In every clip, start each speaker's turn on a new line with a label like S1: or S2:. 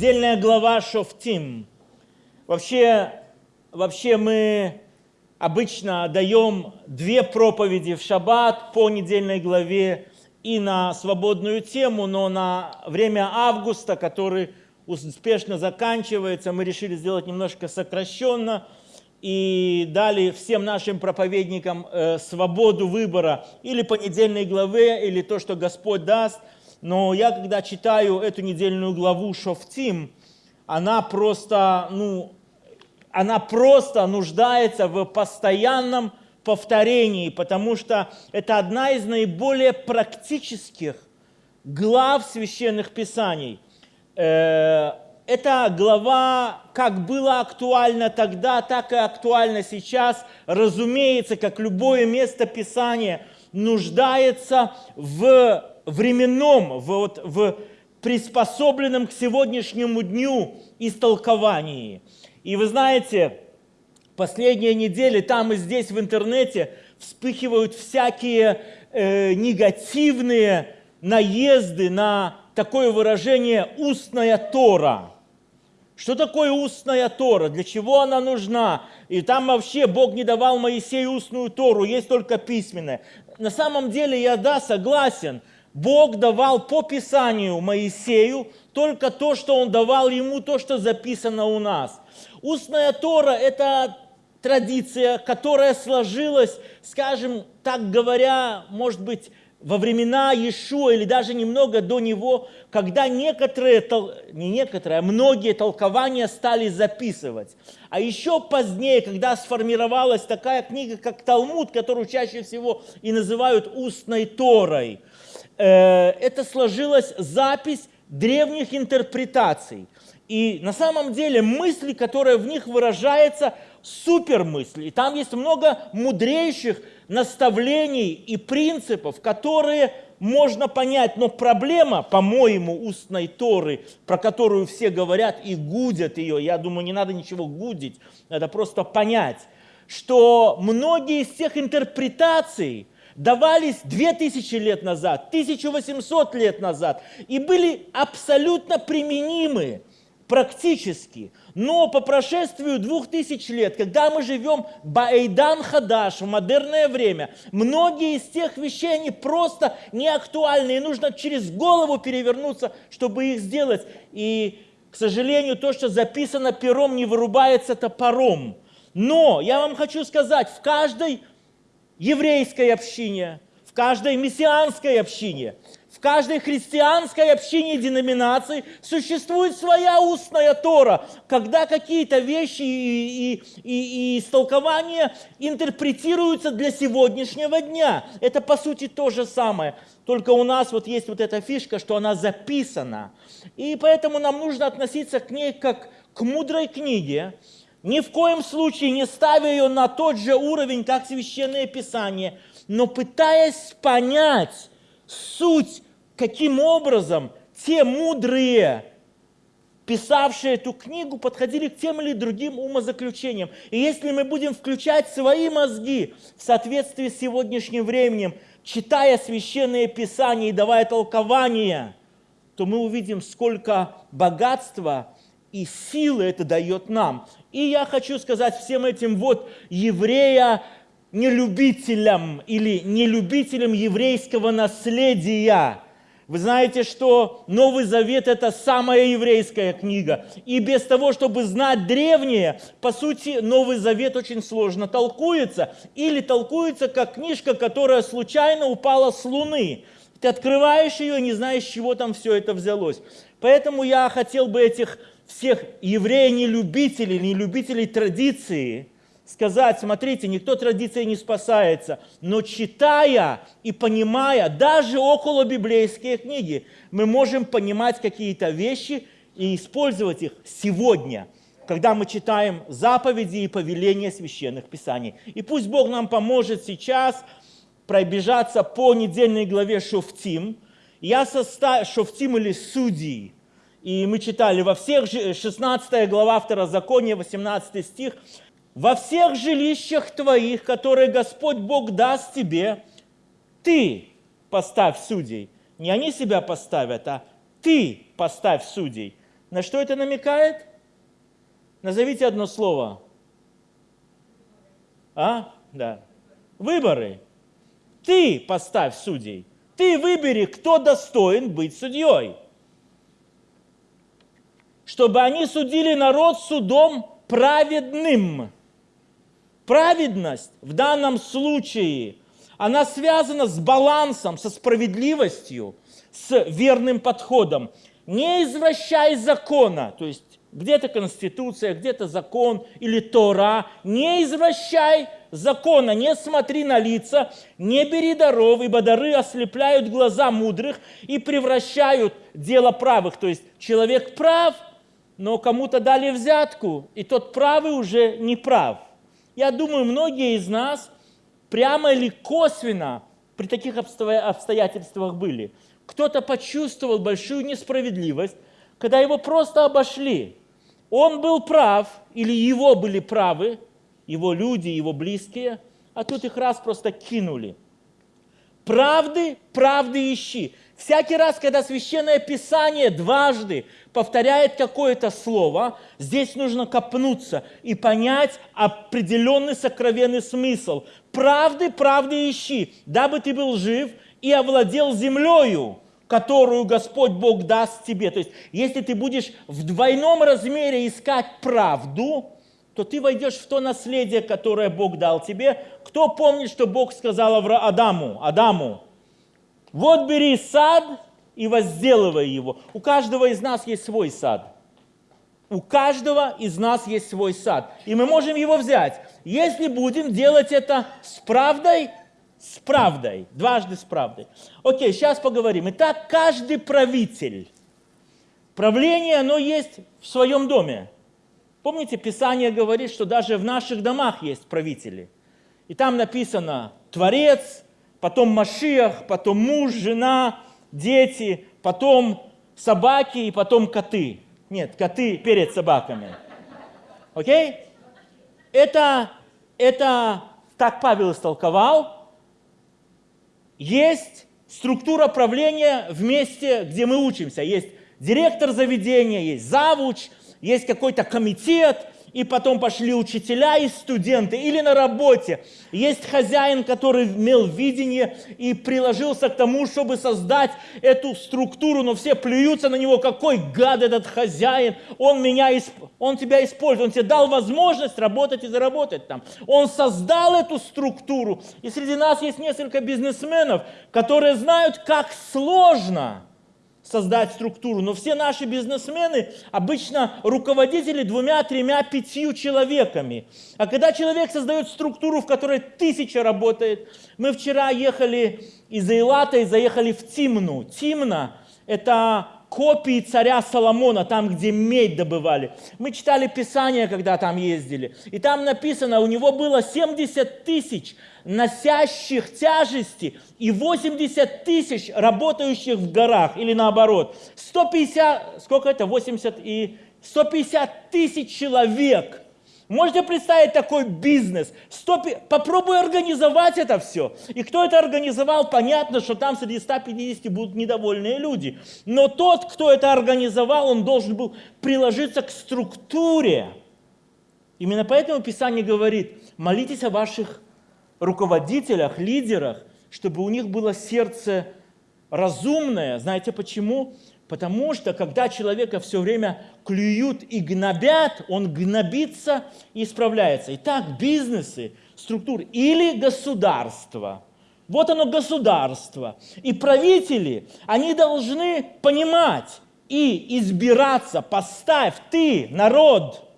S1: недельная глава Шофтим. Вообще, вообще мы обычно даем две проповеди в шаббат по недельной главе и на свободную тему, но на время августа, который успешно заканчивается, мы решили сделать немножко сокращенно и дали всем нашим проповедникам э, свободу выбора или по недельной главе, или то, что Господь даст. Но я, когда читаю эту недельную главу Шофтим, она просто, ну, она просто нуждается в постоянном повторении, потому что это одна из наиболее практических глав священных писаний. Э, эта глава как была актуальна тогда, так и актуальна сейчас. Разумеется, как любое место Писания нуждается в временном, в, вот, в приспособленном к сегодняшнему дню истолковании. И вы знаете, последние недели там и здесь в интернете вспыхивают всякие э, негативные наезды на такое выражение «устная Тора». Что такое устная Тора? Для чего она нужна? И там вообще Бог не давал Моисею устную Тору, есть только письменная. На самом деле я, да, согласен. Бог давал по Писанию Моисею только то, что Он давал ему, то, что записано у нас. Устная Тора – это традиция, которая сложилась, скажем, так говоря, может быть, во времена Иешуа или даже немного до него, когда некоторые, не некоторые, а многие толкования стали записывать. А еще позднее, когда сформировалась такая книга, как Талмуд, которую чаще всего и называют устной Торой, это сложилась запись древних интерпретаций. И на самом деле мысли, которые в них выражаются, супер мысли. И там есть много мудрейших наставлений и принципов, которые можно понять. Но проблема, по-моему, устной Торы, про которую все говорят и гудят ее, я думаю, не надо ничего гудить, надо просто понять, что многие из тех интерпретаций, давались 2000 лет назад, 1800 лет назад и были абсолютно применимы практически. Но по прошествию двух тысяч лет, когда мы живем Баэйдан Хадаш, в модерное время, многие из тех вещей, они просто не актуальны, и нужно через голову перевернуться, чтобы их сделать. И, к сожалению, то, что записано пером, не вырубается топором. Но я вам хочу сказать, в каждой еврейской общине, в каждой мессианской общине, в каждой христианской общине деноминации существует своя устная Тора, когда какие-то вещи и, и, и, и истолкования интерпретируются для сегодняшнего дня. Это по сути то же самое. Только у нас вот есть вот эта фишка, что она записана. И поэтому нам нужно относиться к ней как к мудрой книге, ни в коем случае не ставя ее на тот же уровень, как Священное Писание, но пытаясь понять суть, каким образом те мудрые, писавшие эту книгу, подходили к тем или другим умозаключениям. И если мы будем включать свои мозги в соответствии с сегодняшним временем, читая священные писания и давая толкования, то мы увидим, сколько богатства и силы это дает нам. И я хочу сказать всем этим вот еврея нелюбителям или нелюбителям еврейского наследия. Вы знаете, что Новый Завет – это самая еврейская книга. И без того, чтобы знать древнее, по сути, Новый Завет очень сложно толкуется. Или толкуется как книжка, которая случайно упала с Луны. Ты открываешь ее, не знаешь, с чего там все это взялось. Поэтому я хотел бы этих всех евреев-нелюбителей, нелюбителей традиции, сказать, смотрите, никто традицией не спасается, но читая и понимая даже около библейские книги, мы можем понимать какие-то вещи и использовать их сегодня, когда мы читаем заповеди и повеления священных писаний. И пусть Бог нам поможет сейчас пробежаться по недельной главе Шофтим. Я составил Шофтим или Судьи – и мы читали во всех, 16 глава Второзакония, 18 стих, «Во всех жилищах твоих, которые Господь Бог даст тебе, ты поставь судей». Не они себя поставят, а ты поставь судей. На что это намекает? Назовите одно слово. А? Да. Выборы. Ты поставь судей. Ты выбери, кто достоин быть судьей. Чтобы они судили народ судом праведным. Праведность в данном случае, она связана с балансом, со справедливостью, с верным подходом. Не извращай закона, то есть где-то конституция, где-то закон или Тора. Не извращай закона, не смотри на лица, не бери даров, ибо дары ослепляют глаза мудрых и превращают дело правых. То есть человек прав, но кому-то дали взятку, и тот правый уже не прав. Я думаю, многие из нас прямо или косвенно при таких обстоятельствах были. Кто-то почувствовал большую несправедливость, когда его просто обошли. Он был прав, или его были правы, его люди, его близкие, а тут их раз просто кинули. Правды, правды ищи. Всякий раз, когда Священное Писание дважды повторяет какое-то слово, здесь нужно копнуться и понять определенный сокровенный смысл. Правды, правды ищи, дабы ты был жив и овладел землею которую Господь Бог даст тебе. То есть, если ты будешь в двойном размере искать правду, то ты войдешь в то наследие, которое Бог дал тебе. Кто помнит, что Бог сказал Адаму? Адаму, вот бери сад и возделывай его. У каждого из нас есть свой сад. У каждого из нас есть свой сад. И мы можем его взять. Если будем делать это с правдой с правдой, дважды с правдой. Окей, сейчас поговорим. Итак, каждый правитель, правление, оно есть в своем доме. Помните, Писание говорит, что даже в наших домах есть правители. И там написано Творец, потом Машиах, потом муж, жена, дети, потом собаки и потом коты. Нет, коты перед собаками. Окей? Это, это так Павел истолковал, есть структура правления в месте, где мы учимся. Есть директор заведения, есть завуч, есть какой-то комитет, и потом пошли учителя и студенты, или на работе. Есть хозяин, который имел видение и приложился к тому, чтобы создать эту структуру, но все плюются на него, какой гад этот хозяин, он, меня, он тебя использует, он тебе дал возможность работать и заработать там. Он создал эту структуру, и среди нас есть несколько бизнесменов, которые знают, как сложно – создать структуру. Но все наши бизнесмены обычно руководители двумя, тремя, пятью человеками. А когда человек создает структуру, в которой тысяча работает, мы вчера ехали из Эйлата и заехали в Тимну. Тимна – это копии царя Соломона, там, где медь добывали. Мы читали Писание, когда там ездили. И там написано, у него было 70 тысяч носящих тяжести и 80 тысяч работающих в горах, или наоборот. 150, сколько это, 80 и 150 тысяч человек – Можете представить такой бизнес? Стоп, попробуй организовать это все. И кто это организовал, понятно, что там среди 150 будут недовольные люди. Но тот, кто это организовал, он должен был приложиться к структуре. Именно поэтому Писание говорит, молитесь о ваших руководителях, лидерах, чтобы у них было сердце разумное. Знаете почему? Потому что когда человека все время клюют и гнобят, он гнобится и исправляется. Итак, бизнесы, структуры или государство. Вот оно государство. И правители, они должны понимать и избираться. Поставь ты, народ.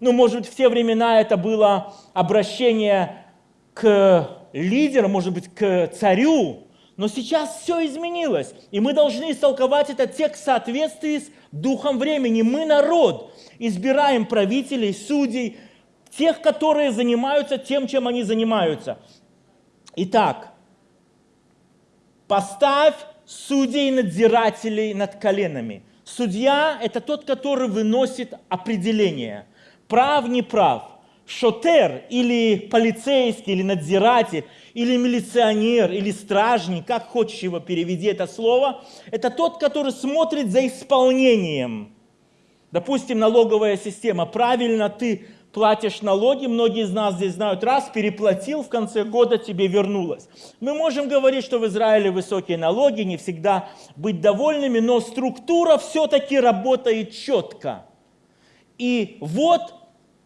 S1: Ну, может быть, в те времена это было обращение к лидеру, может быть, к царю, но сейчас все изменилось, и мы должны истолковать этот текст в соответствии с духом времени. Мы народ, избираем правителей, судей, тех, которые занимаются тем, чем они занимаются. Итак, поставь судей надзирателей над коленами. Судья – это тот, который выносит определение. Прав, не прав. Шотер или полицейский, или надзиратель, или милиционер, или стражник, как хочешь его переведи это слово, это тот, который смотрит за исполнением. Допустим, налоговая система. Правильно ты платишь налоги, многие из нас здесь знают, раз переплатил, в конце года тебе вернулось. Мы можем говорить, что в Израиле высокие налоги, не всегда быть довольными, но структура все-таки работает четко. И вот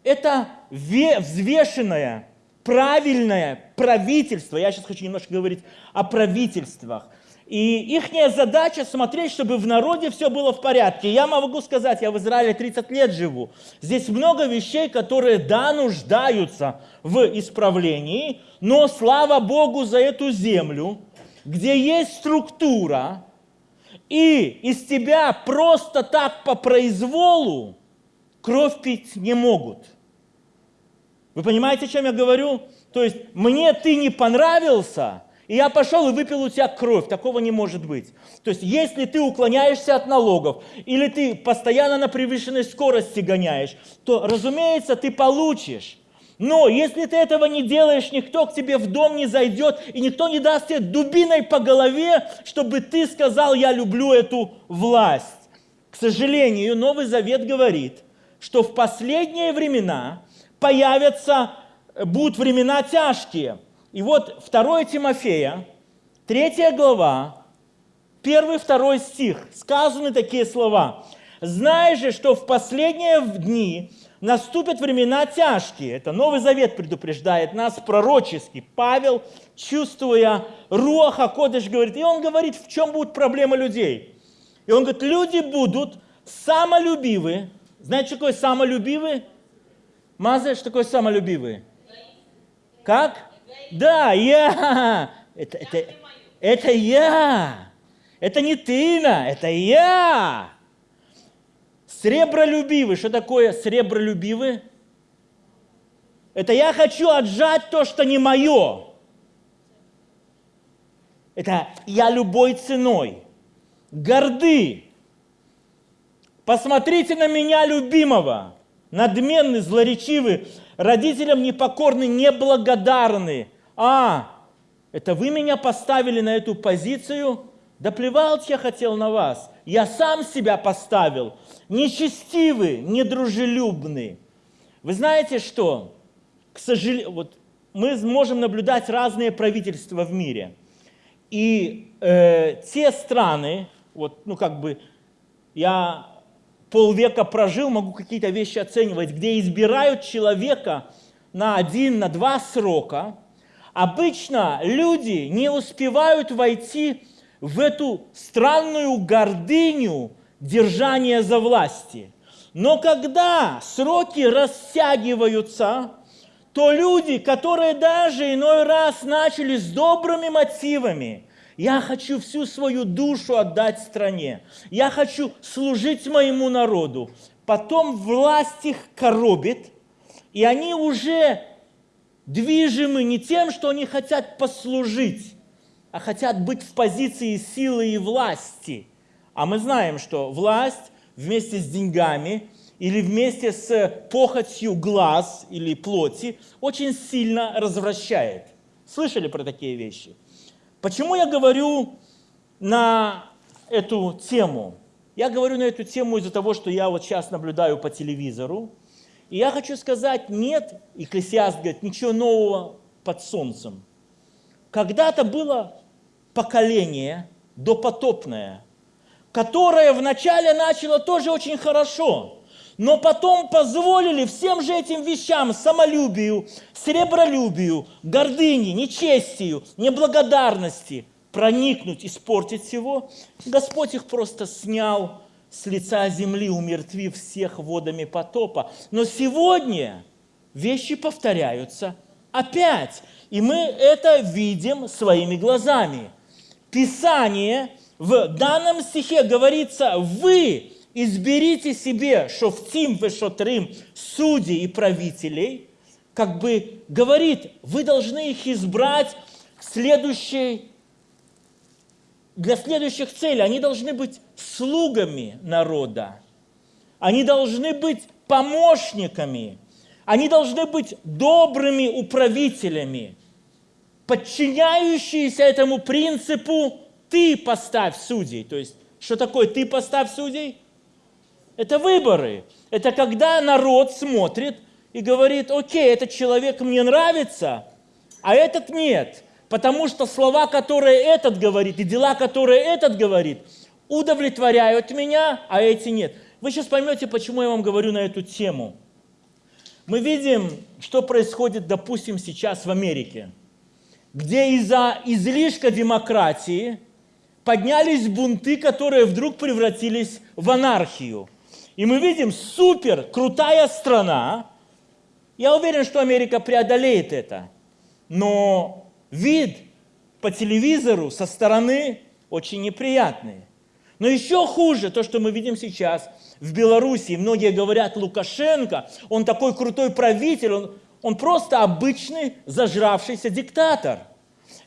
S1: это взвешенное, правильное правительство, я сейчас хочу немножко говорить о правительствах, и их задача смотреть, чтобы в народе все было в порядке. Я могу сказать, я в Израиле 30 лет живу. Здесь много вещей, которые, да, нуждаются в исправлении, но слава Богу за эту землю, где есть структура, и из тебя просто так по произволу кровь пить не могут. Вы понимаете, о чем я говорю? То есть мне ты не понравился, и я пошел и выпил у тебя кровь. Такого не может быть. То есть, если ты уклоняешься от налогов, или ты постоянно на превышенной скорости гоняешь, то, разумеется, ты получишь. Но если ты этого не делаешь, никто к тебе в дом не зайдет, и никто не даст тебе дубиной по голове, чтобы ты сказал, я люблю эту власть. К сожалению, Новый Завет говорит, что в последние времена появятся, будут времена тяжкие – и вот 2 Тимофея, 3 глава, 1-2 стих, сказаны такие слова. «Знай же, что в последние дни наступят времена тяжкие». Это Новый Завет предупреждает нас пророчески. Павел, чувствуя Руаха Кодыш, говорит, и он говорит, в чем будут проблемы людей. И он говорит, люди будут самолюбивы. Знаете, что такое самолюбивы? Маза, что такое самолюбивые? Как? Да, я. Это, это, это я. Это не ты, на, это я. Сребролюбивый. Что такое сребролюбивый? Это я хочу отжать то, что не мое. Это я любой ценой. Горды. Посмотрите на меня, любимого. Надменный, злоречивый, родителям непокорный, неблагодарный. А, это вы меня поставили на эту позицию? Да плевать я хотел на вас. Я сам себя поставил. Нечестивый, недружелюбный. Вы знаете что? К сожалению, вот мы можем наблюдать разные правительства в мире. И э, те страны, вот, ну как бы, я полвека прожил, могу какие-то вещи оценивать, где избирают человека на один, на два срока, обычно люди не успевают войти в эту странную гордыню держания за власти. Но когда сроки растягиваются, то люди, которые даже иной раз начали с добрыми мотивами, я хочу всю свою душу отдать стране. Я хочу служить моему народу. Потом власть их коробит, и они уже движимы не тем, что они хотят послужить, а хотят быть в позиции силы и власти. А мы знаем, что власть вместе с деньгами или вместе с похотью глаз или плоти очень сильно развращает. Слышали про такие вещи? Почему я говорю на эту тему? Я говорю на эту тему из-за того, что я вот сейчас наблюдаю по телевизору. И я хочу сказать, нет, Екклесиаст говорит, ничего нового под солнцем. Когда-то было поколение допотопное, которое вначале начало тоже очень хорошо – но потом позволили всем же этим вещам, самолюбию, сребролюбию, гордыне, нечестию, неблагодарности проникнуть, испортить всего. Господь их просто снял с лица земли, умертвив всех водами потопа. Но сегодня вещи повторяются опять. И мы это видим своими глазами. Писание в данном стихе говорится, вы изберите себе шофтим вешотрим, судей и правителей, как бы говорит, вы должны их избрать следующей, для следующих целей. Они должны быть слугами народа. Они должны быть помощниками. Они должны быть добрыми управителями, подчиняющиеся этому принципу «ты поставь судей». То есть, что такое «ты поставь судей»? Это выборы. Это когда народ смотрит и говорит, окей, этот человек мне нравится, а этот нет. Потому что слова, которые этот говорит, и дела, которые этот говорит, удовлетворяют меня, а эти нет. Вы сейчас поймете, почему я вам говорю на эту тему. Мы видим, что происходит, допустим, сейчас в Америке, где из-за излишка демократии поднялись бунты, которые вдруг превратились в анархию. И мы видим супер крутая страна. Я уверен, что Америка преодолеет это. Но вид по телевизору со стороны очень неприятный. Но еще хуже то, что мы видим сейчас в Беларуси. Многие говорят, Лукашенко, он такой крутой правитель, он, он просто обычный зажравшийся диктатор.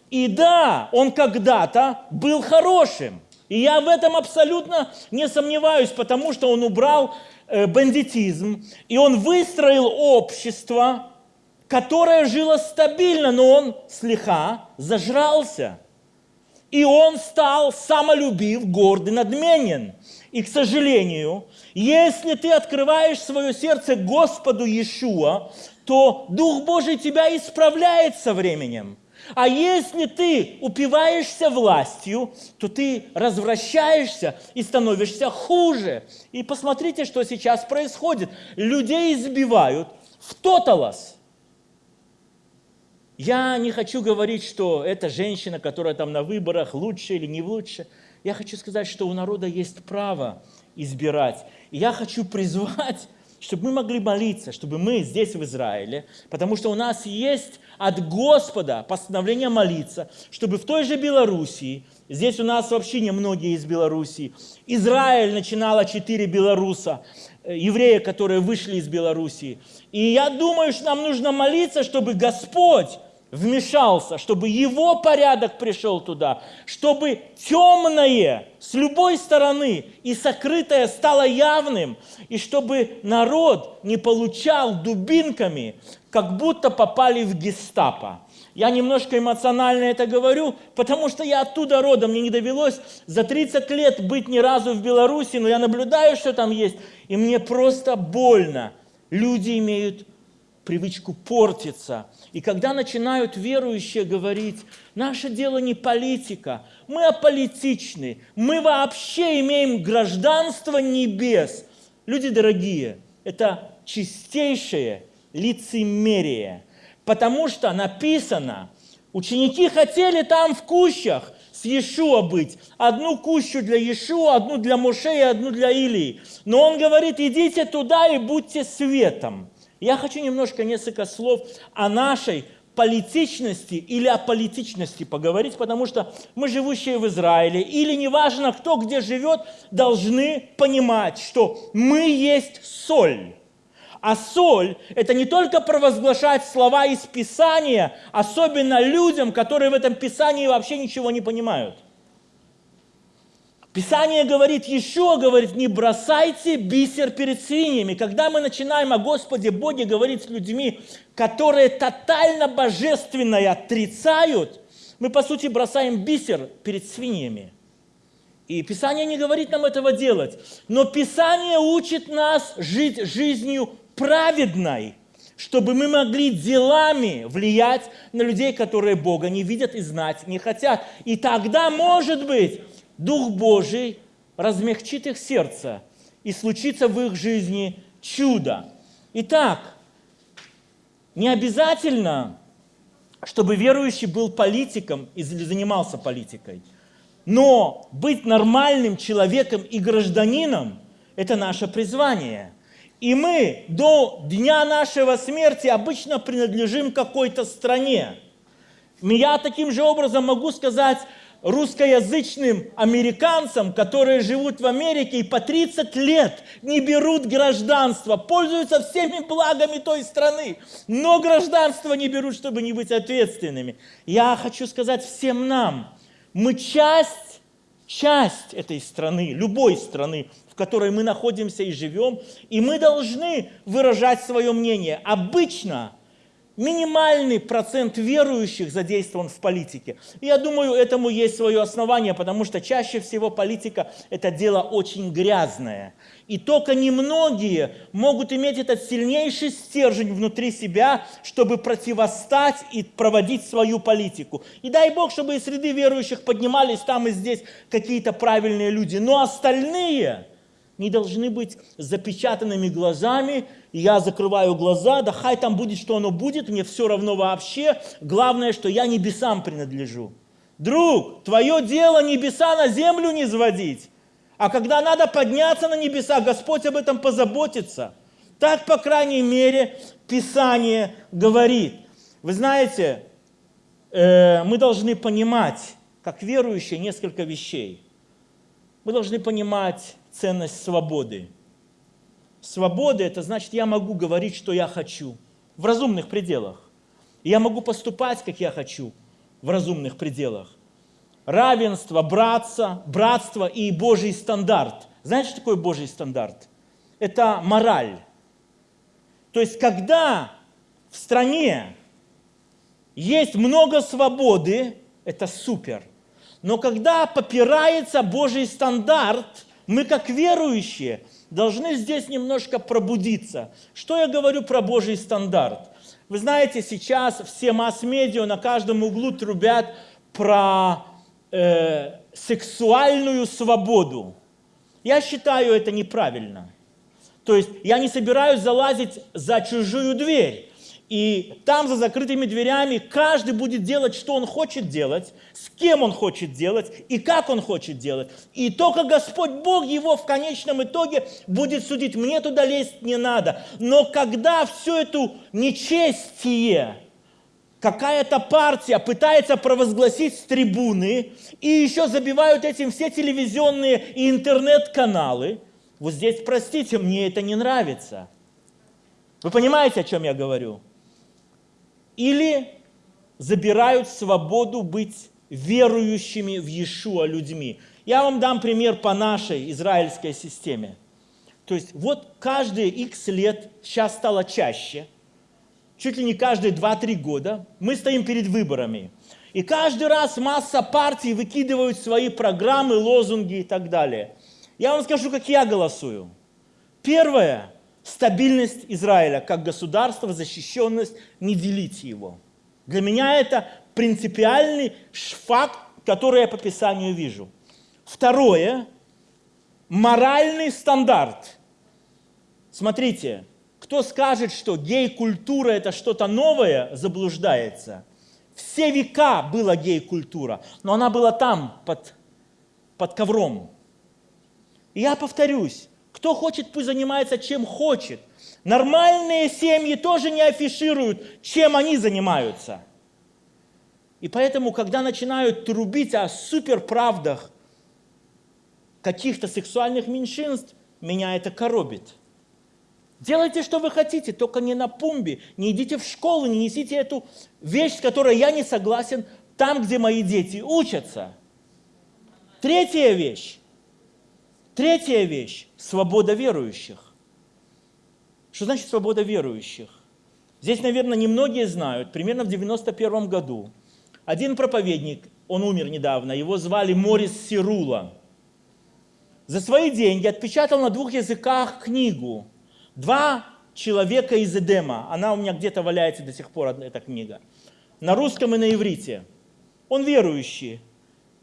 S1: И да, он когда-то был хорошим. И я в этом абсолютно не сомневаюсь, потому что он убрал э, бандитизм, и он выстроил общество, которое жило стабильно, но он слегка зажрался. И он стал самолюбив, гордый, надменен. И, к сожалению, если ты открываешь свое сердце Господу Иешуа, то Дух Божий тебя исправляет со временем. А если ты упиваешься властью, то ты развращаешься и становишься хуже. И посмотрите, что сейчас происходит. Людей избивают в тоталос – я не хочу говорить, что эта женщина, которая там на выборах, лучше или не лучше. Я хочу сказать, что у народа есть право избирать. И я хочу призвать, чтобы мы могли молиться, чтобы мы здесь в Израиле, потому что у нас есть от Господа постановление молиться, чтобы в той же Белоруссии, здесь у нас вообще немногие из Белоруссии, Израиль начинала четыре белоруса, э, евреи, которые вышли из Белоруссии. И я думаю, что нам нужно молиться, чтобы Господь вмешался, чтобы его порядок пришел туда, чтобы темное с любой стороны и сокрытое стало явным, и чтобы народ не получал дубинками, как будто попали в гестапо. Я немножко эмоционально это говорю, потому что я оттуда родом, мне не довелось за 30 лет быть ни разу в Беларуси, но я наблюдаю, что там есть, и мне просто больно. Люди имеют привычку портиться. И когда начинают верующие говорить, наше дело не политика, мы аполитичны, мы вообще имеем гражданство небес. Люди дорогие, это чистейшее лицемерие, потому что написано, ученики хотели там в кущах с Иешуа быть. Одну кущу для Иешуа, одну для Моше и одну для Илии. Но он говорит, идите туда и будьте светом. Я хочу немножко несколько слов о нашей политичности или о политичности поговорить, потому что мы, живущие в Израиле, или неважно, кто где живет, должны понимать, что мы есть соль. А соль – это не только провозглашать слова из Писания, особенно людям, которые в этом Писании вообще ничего не понимают – Писание говорит, еще говорит, не бросайте бисер перед свиньями. Когда мы начинаем о Господе Боге говорить с людьми, которые тотально божественное отрицают, мы, по сути, бросаем бисер перед свиньями. И Писание не говорит нам этого делать. Но Писание учит нас жить жизнью праведной, чтобы мы могли делами влиять на людей, которые Бога не видят и знать не хотят. И тогда, может быть, Дух Божий размягчит их сердце, и случится в их жизни чудо. Итак, не обязательно, чтобы верующий был политиком или занимался политикой, но быть нормальным человеком и гражданином – это наше призвание. И мы до дня нашего смерти обычно принадлежим какой-то стране. Я таким же образом могу сказать, русскоязычным американцам, которые живут в Америке и по 30 лет не берут гражданство, пользуются всеми благами той страны, но гражданство не берут, чтобы не быть ответственными. Я хочу сказать всем нам, мы часть часть этой страны, любой страны, в которой мы находимся и живем, и мы должны выражать свое мнение. Обычно минимальный процент верующих задействован в политике. Я думаю, этому есть свое основание, потому что чаще всего политика – это дело очень грязное. И только немногие могут иметь этот сильнейший стержень внутри себя, чтобы противостать и проводить свою политику. И дай Бог, чтобы из среды верующих поднимались там и здесь какие-то правильные люди. Но остальные не должны быть запечатанными глазами. Я закрываю глаза, да хай там будет, что оно будет, мне все равно вообще. Главное, что я небесам принадлежу. Друг, твое дело небеса на землю не сводить. А когда надо подняться на небеса, Господь об этом позаботится. Так, по крайней мере, Писание говорит. Вы знаете, э, мы должны понимать, как верующие, несколько вещей. Мы должны понимать ценность свободы. Свобода – это значит, я могу говорить, что я хочу, в разумных пределах. я могу поступать, как я хочу, в разумных пределах. Равенство, братство, братство и Божий стандарт. Знаете, что такое Божий стандарт? Это мораль. То есть, когда в стране есть много свободы, это супер. Но когда попирается Божий стандарт – мы, как верующие, должны здесь немножко пробудиться. Что я говорю про Божий стандарт? Вы знаете, сейчас все масс-медиа на каждом углу трубят про э, сексуальную свободу. Я считаю это неправильно. То есть я не собираюсь залазить за чужую дверь. И там за закрытыми дверями каждый будет делать, что он хочет делать, с кем он хочет делать и как он хочет делать. И только Господь Бог его в конечном итоге будет судить. Мне туда лезть не надо. Но когда все это нечестие, какая-то партия пытается провозгласить с трибуны, и еще забивают этим все телевизионные и интернет-каналы, вот здесь, простите, мне это не нравится. Вы понимаете, о чем я говорю? Или забирают свободу быть верующими в Иешуа людьми. Я вам дам пример по нашей израильской системе. То есть вот каждые x лет, сейчас стало чаще, чуть ли не каждые 2-3 года, мы стоим перед выборами. И каждый раз масса партий выкидывают свои программы, лозунги и так далее. Я вам скажу, как я голосую. Первое, стабильность Израиля как государства, защищенность, не делить его. Для меня это принципиальный факт, который я по Писанию вижу. Второе, моральный стандарт. Смотрите, кто скажет, что гей-культура это что-то новое, заблуждается. Все века была гей-культура, но она была там, под, под ковром. И я повторюсь, кто хочет, пусть занимается чем хочет. Нормальные семьи тоже не афишируют, чем они занимаются. И поэтому, когда начинают трубить о суперправдах каких-то сексуальных меньшинств, меня это коробит. Делайте, что вы хотите, только не на пумбе, не идите в школу, не несите эту вещь, с которой я не согласен, там, где мои дети учатся. Третья вещь. Третья вещь – свобода верующих. Что значит свобода верующих? Здесь, наверное, немногие знают. Примерно в 91 году один проповедник, он умер недавно, его звали Морис Сирула, за свои деньги отпечатал на двух языках книгу «Два человека из Эдема». Она у меня где-то валяется до сих пор, эта книга. На русском и на иврите. Он верующий,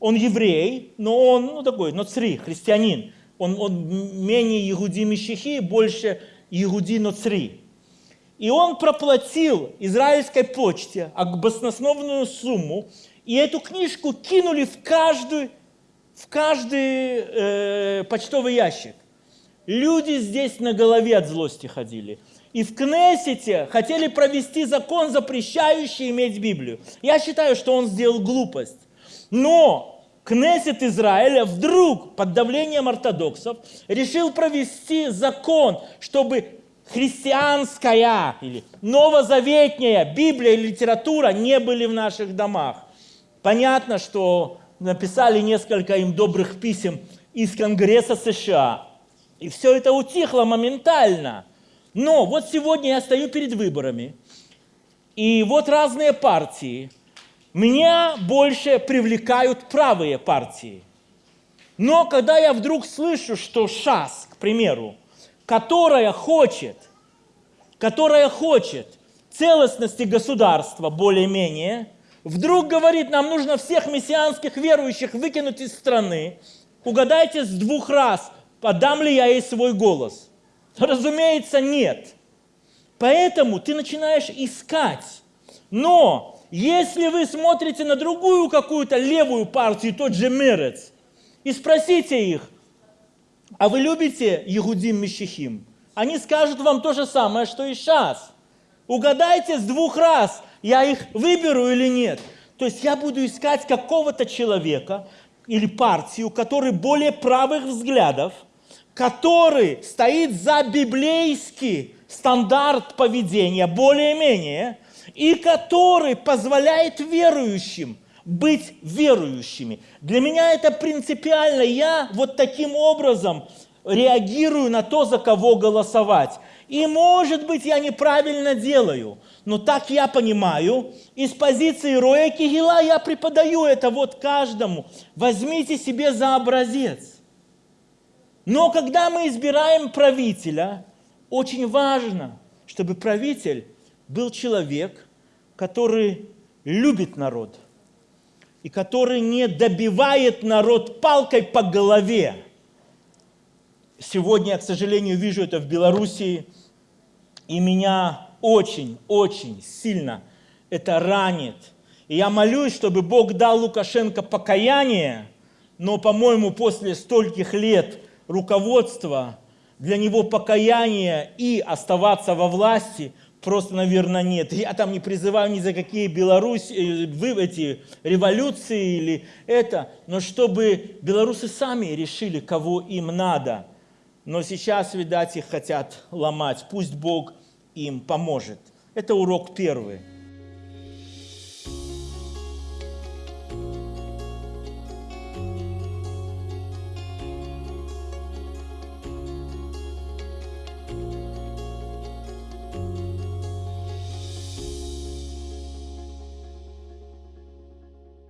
S1: он еврей, но он ну, такой, ноцри, христианин он, он менее Егуди Мещихи, больше Егуди Ноцри. И он проплатил израильской почте баснословную сумму, и эту книжку кинули в каждый, в каждый э, почтовый ящик. Люди здесь на голове от злости ходили. И в Кнессете хотели провести закон, запрещающий иметь Библию. Я считаю, что он сделал глупость. Но Кнессет Израиля вдруг под давлением ортодоксов решил провести закон, чтобы христианская или новозаветняя Библия и литература не были в наших домах. Понятно, что написали несколько им добрых писем из Конгресса США. И все это утихло моментально. Но вот сегодня я стою перед выборами, и вот разные партии. Меня больше привлекают правые партии. Но когда я вдруг слышу, что ШАС, к примеру, которая хочет, которая хочет целостности государства более-менее, вдруг говорит, нам нужно всех мессианских верующих выкинуть из страны. Угадайте с двух раз, подам ли я ей свой голос. Разумеется, нет. Поэтому ты начинаешь искать. Но если вы смотрите на другую какую-то левую партию, тот же Мерец, и спросите их, а вы любите Егудим Мещихим? Они скажут вам то же самое, что и сейчас. Угадайте с двух раз, я их выберу или нет. То есть я буду искать какого-то человека или партию, который более правых взглядов, который стоит за библейский стандарт поведения, более-менее, и который позволяет верующим быть верующими. Для меня это принципиально. Я вот таким образом реагирую на то, за кого голосовать. И может быть я неправильно делаю, но так я понимаю, из позиции Роя Кигила я преподаю это вот каждому. Возьмите себе за образец. Но когда мы избираем правителя, очень важно, чтобы правитель был человек, который любит народ и который не добивает народ палкой по голове. Сегодня я, к сожалению, вижу это в Белоруссии, и меня очень-очень сильно это ранит. И я молюсь, чтобы Бог дал Лукашенко покаяние, но, по-моему, после стольких лет руководства, для него покаяние и оставаться во власти просто, наверное, нет. Я там не призываю ни за какие Беларусь, э, вы, эти революции или это, но чтобы белорусы сами решили, кого им надо. Но сейчас, видать, их хотят ломать. Пусть Бог им поможет. Это урок первый.